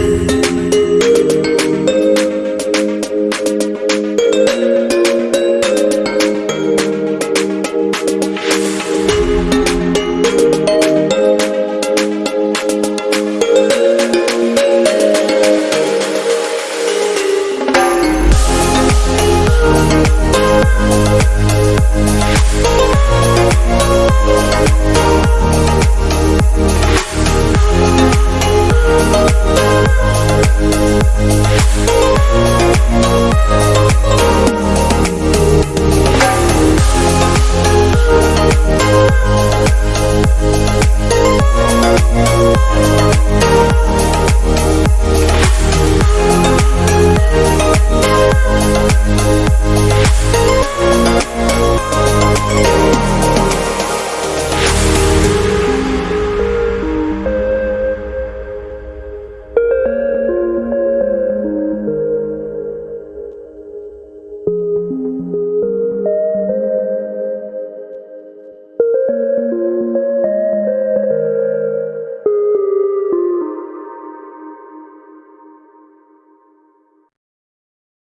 you.